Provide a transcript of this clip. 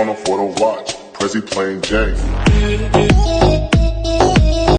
Frontal photo oh watch, Prezi plain Jane.